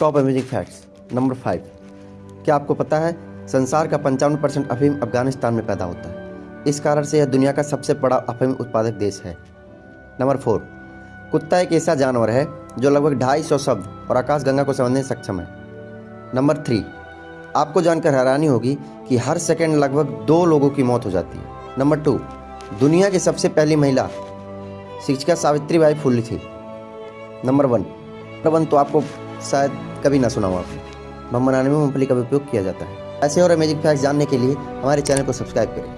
Top amazing facts number five क्या आपको पता है, संसार का पंचावन परसेंट अफीम अफ़गानिस्तान में पैदा होता है। इस कारण से यह दुनिया का सबसे बड़ा अफीम उत्पादक देश है। नंबर फोर कुत्ता एक ऐसा जानवर है, जो लगभग ढाई सौ शब्द और आकाश गंगा को समझने सक्षम है। नंबर थ्री आपको जानकर हैरानी होगी कि हर सेकंड लगभग दो लोगों की मौत हो जाती है। नंबर टू दुनिया की सबसे पहली महिला, शिक्षिका सावित्री बाई फुल्ली थी। नंबर वन वन तो आपको शायद कभी ना सुना हो आपने बम बनाने में मूंगफली का उपयोग किया जाता है। ऐसे और अमेजिंग फैक्ट्स जानने के लिए हमारे चैनल को सब्सक्राइब करें।